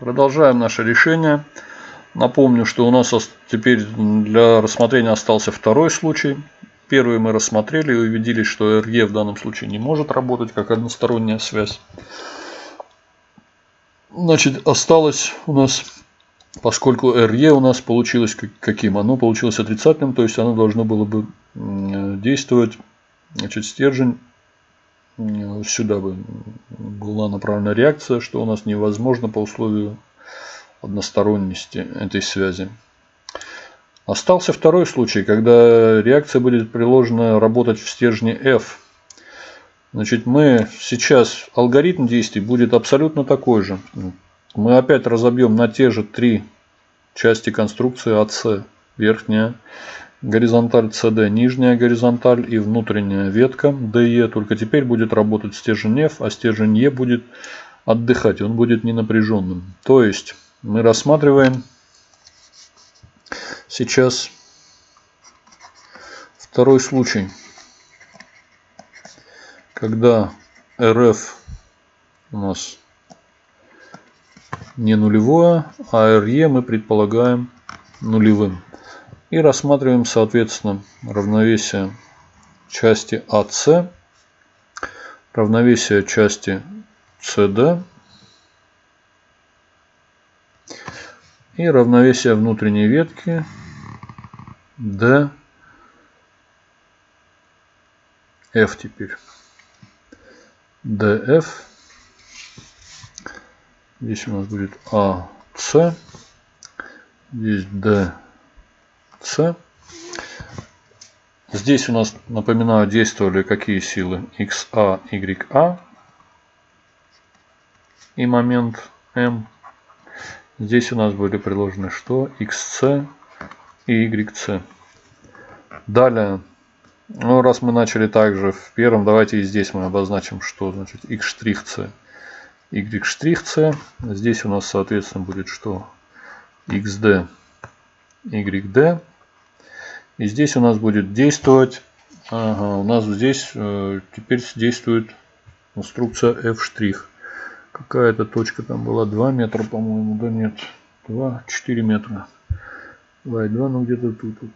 Продолжаем наше решение. Напомню, что у нас теперь для рассмотрения остался второй случай. Первый мы рассмотрели и убедились, что RE в данном случае не может работать как односторонняя связь. Значит, осталось у нас, поскольку RE у нас получилось каким? Оно получилось отрицательным, то есть оно должно было бы действовать, значит, стержень сюда бы была направлена реакция, что у нас невозможно по условию односторонности этой связи. Остался второй случай, когда реакция будет приложена работать в стержне F. Значит, мы сейчас, алгоритм действий будет абсолютно такой же. Мы опять разобьем на те же три части конструкции AC. Верхняя горизонталь CD, нижняя горизонталь и внутренняя ветка DE. Только теперь будет работать стержень F, а стержень E будет отдыхать, он будет ненапряженным. То есть мы рассматриваем сейчас второй случай, когда RF у нас не нулевое, а RE мы предполагаем нулевым. И рассматриваем, соответственно, равновесие части AC, равновесие части CD и равновесие внутренней ветки D F теперь. DF. Здесь у нас будет AC. Здесь D с. Здесь у нас, напоминаю, действовали какие силы? XA, YA и момент M. Здесь у нас были приложены что? XC и YC. Далее, ну раз мы начали также в первом, давайте и здесь мы обозначим, что значит X', Y'. Здесь у нас, соответственно, будет что? XD, YD. И здесь у нас будет действовать, ага, у нас здесь э, теперь действует инструкция F'. Какая-то точка там была 2 метра, по-моему, да нет, 2, 4 метра. 2 и 2, ну где-то тут, тут.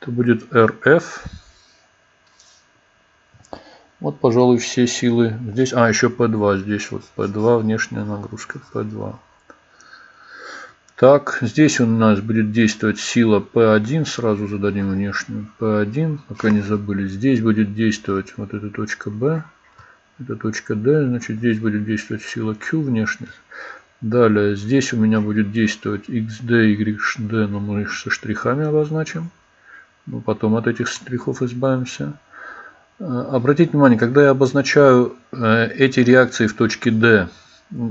Это будет RF. Вот, пожалуй, все силы. Здесь, а, еще P2. Здесь вот P2, внешняя нагрузка P2. Так, здесь у нас будет действовать сила P1. Сразу зададим внешнюю P1, пока не забыли. Здесь будет действовать вот эта точка B. Это точка D. Значит, здесь будет действовать сила Q внешняя. Далее, здесь у меня будет действовать XD, YD, но мы их со штрихами обозначим. Но потом от этих штрихов избавимся. Э, обратите внимание, когда я обозначаю э, эти реакции в точке D,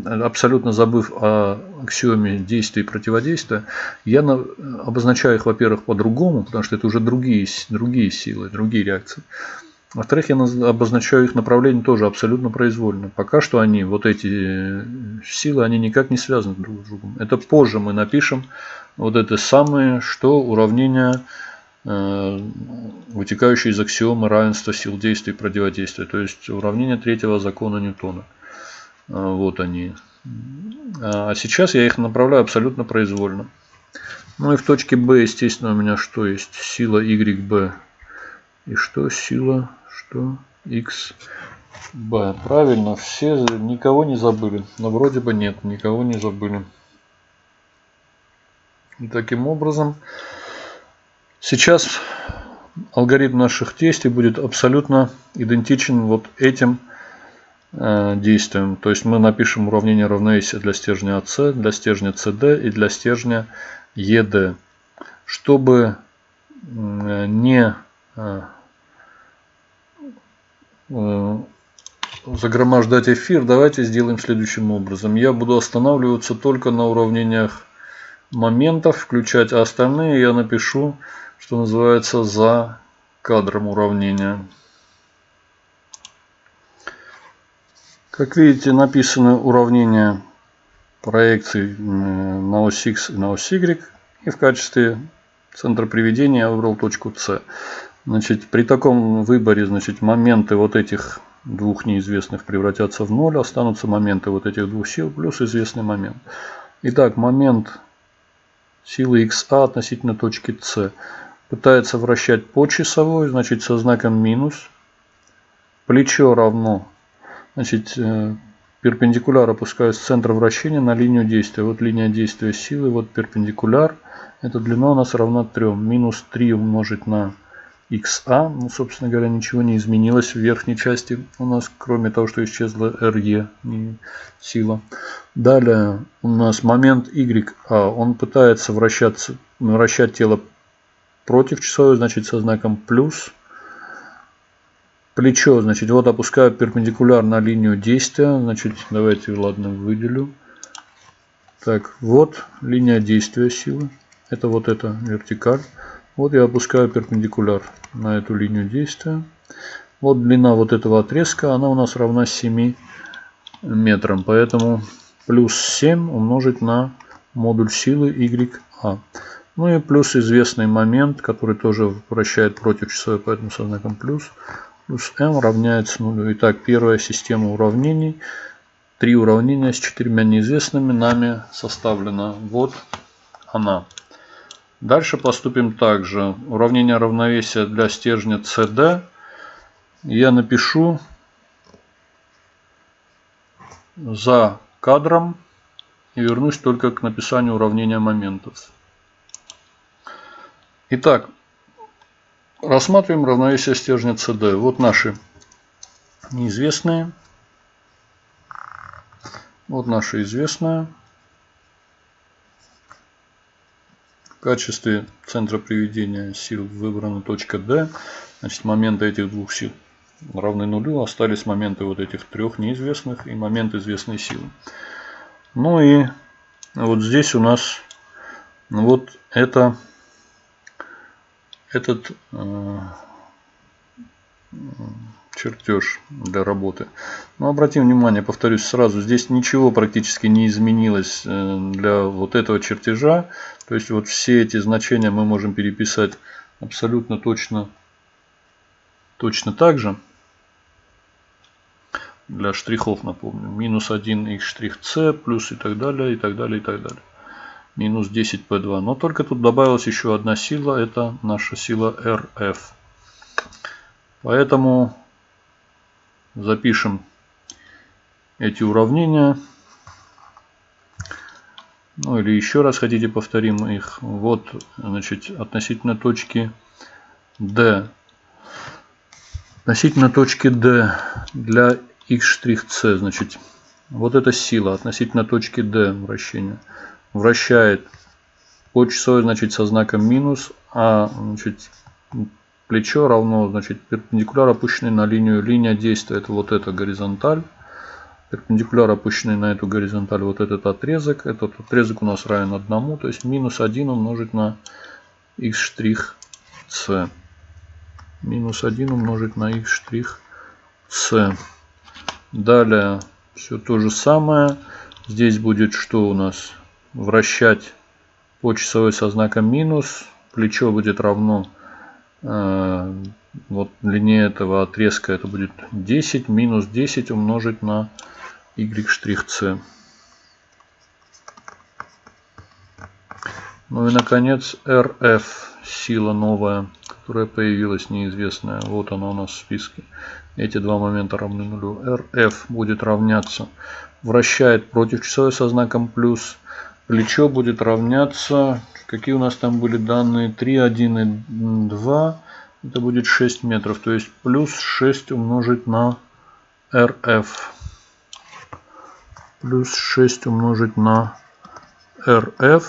абсолютно забыв о аксиоме действия и противодействия, я обозначаю их, во-первых, по-другому, потому что это уже другие, другие силы, другие реакции. Во-вторых, я обозначаю их направление тоже абсолютно произвольно. Пока что они, вот эти силы, они никак не связаны друг с другом. Это позже мы напишем вот это самое, что уравнение, э, вытекающее из аксиомы равенства сил действия и противодействия. То есть уравнение третьего закона Ньютона. А, вот они. А сейчас я их направляю абсолютно произвольно. Ну и в точке B, естественно, у меня что есть? Сила YB. И что? Сила, что? X. B. Правильно, все, никого не забыли. Но вроде бы нет, никого не забыли. И таким образом, сейчас алгоритм наших действий будет абсолютно идентичен вот этим Э, действием. То есть мы напишем уравнение равновесия для стержня AC, для стержня CD и для стержня ED. Чтобы не э, э, загромождать эфир, давайте сделаем следующим образом. Я буду останавливаться только на уравнениях моментов, включать, а остальные я напишу, что называется, за кадром уравнения. Как видите, написаны уравнения проекций на ось X и на ось Y. И в качестве центра приведения я выбрал точку С. Значит, при таком выборе значит, моменты вот этих двух неизвестных превратятся в ноль, останутся моменты вот этих двух сил плюс известный момент. Итак, момент силы XA относительно точки С пытается вращать по часовой, значит со знаком минус. Плечо равно, значит э, перпендикуляр опускаю с центра вращения на линию действия. Вот линия действия силы, вот перпендикуляр. Эта длина у нас равна 3. Минус 3 умножить на XA. Ну, собственно говоря, ничего не изменилось в верхней части у нас, кроме того, что исчезла RE, сила. Далее у нас момент YA. Он пытается вращаться, вращать тело против часовой, значит со знаком плюс. Плечо, значит, вот опускаю перпендикулярно линию действия. Значит, давайте, ладно, выделю. Так, вот линия действия силы. Это вот эта вертикаль. Вот я опускаю перпендикуляр на эту линию действия. Вот длина вот этого отрезка, она у нас равна 7 метрам. Поэтому плюс 7 умножить на модуль силы YA. Ну и плюс известный момент, который тоже вращает против часовой, поэтому со знаком плюс. Плюс m равняется нулю. Итак, первая система уравнений. Три уравнения с четырьмя неизвестными нами составлена. Вот она. Дальше поступим также. Уравнение равновесия для стержня CD. Я напишу за кадром и вернусь только к написанию уравнения моментов. Итак, рассматриваем равновесие стержня CD. Вот наши неизвестные. Вот наши известные. В качестве центра приведения сил выбрана точка D. Значит, моменты этих двух сил равны нулю. Остались моменты вот этих трех неизвестных и момент известной силы. Ну и вот здесь у нас вот это этот э, чертеж для работы. Но обратим внимание, повторюсь сразу, здесь ничего практически не изменилось э, для вот этого чертежа. То есть вот все эти значения мы можем переписать абсолютно точно, точно так же. Для штрихов напомню. Минус 1 x штрих c плюс и так далее, и так далее, и так далее минус 10 P2. Но только тут добавилась еще одна сила, это наша сила RF. Поэтому запишем эти уравнения. Ну или еще раз хотите повторим их. Вот, значит, относительно точки D. Относительно точки D для x', значит, вот эта сила относительно точки D вращения вращает по часовой, значит, со знаком минус, а значит, плечо равно, значит, перпендикуляр опущенный на линию, линия действия, это вот эта горизонталь, перпендикуляр опущенный на эту горизонталь, вот этот отрезок, этот отрезок у нас равен 1, то есть минус 1 умножить на x штрих c. Минус 1 умножить на x штрих c. Далее все то же самое. Здесь будет что у нас? Вращать по часовой со знаком минус. Плечо будет равно э, вот длине этого отрезка это будет 10 минус 10 умножить на y штрих c. Ну и наконец RF сила новая, которая появилась неизвестная. Вот она у нас в списке. Эти два момента равны нулю. RF будет равняться вращает против часовой со знаком плюс Плечо будет равняться, какие у нас там были данные, 3, 1 и 2. Это будет 6 метров, то есть плюс 6 умножить на RF. Плюс 6 умножить на RF.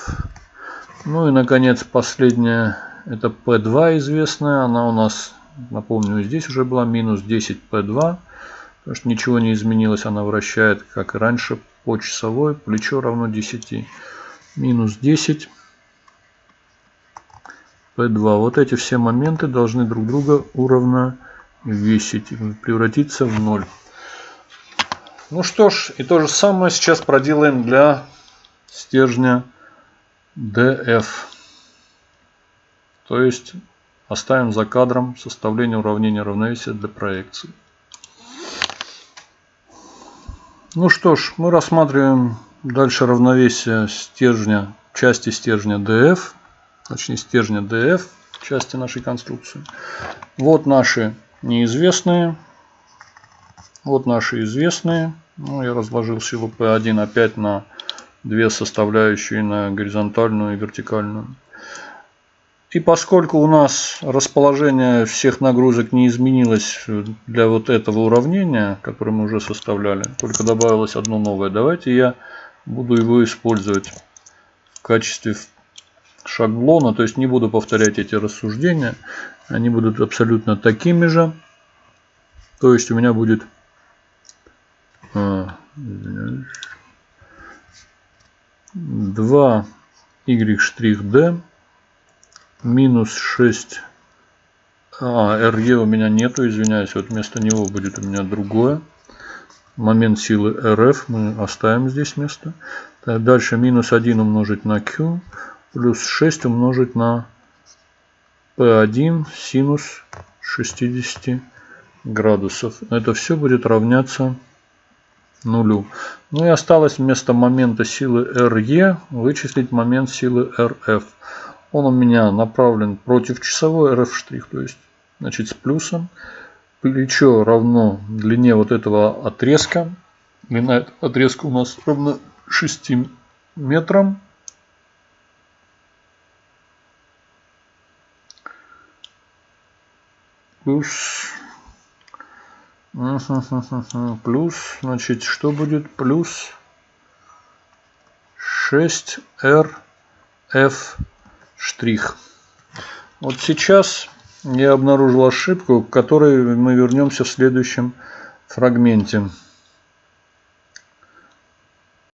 Ну и наконец последняя, это P2 известная. Она у нас, напомню, здесь уже была минус 10 P2. Потому что ничего не изменилось, она вращает, как и раньше, по часовой. Плечо равно 10. Минус 10. P2. Вот эти все моменты должны друг друга уравновесить. Превратиться в 0. Ну что ж, и то же самое сейчас проделаем для стержня DF. То есть оставим за кадром составление уравнения равновесия для проекции. Ну что ж, мы рассматриваем дальше равновесие стержня, части стержня DF, точнее стержня DF, части нашей конструкции. Вот наши неизвестные, вот наши известные. Ну, я разложил силу P1 опять на две составляющие, на горизонтальную и вертикальную. И поскольку у нас расположение всех нагрузок не изменилось для вот этого уравнения, которое мы уже составляли, только добавилось одно новое, давайте я буду его использовать в качестве шаблона, то есть не буду повторять эти рассуждения, они будут абсолютно такими же. То есть у меня будет а, 2 y' минус 6. А, RE у меня нету, извиняюсь. Вот вместо него будет у меня другое. Момент силы RF мы оставим здесь место. Так, дальше минус 1 умножить на Q. Плюс 6 умножить на P1 синус 60 градусов. Это все будет равняться нулю. Ну и осталось вместо момента силы RE вычислить момент силы RF. Он у меня направлен против часовой RF', то есть значит с плюсом. Плечо равно длине вот этого отрезка. Длина этого отрезка у нас равна 6 метрам. Плюс Плюс, значит, что будет? Плюс 6RF' штрих. Вот сейчас я обнаружил ошибку, к которой мы вернемся в следующем фрагменте.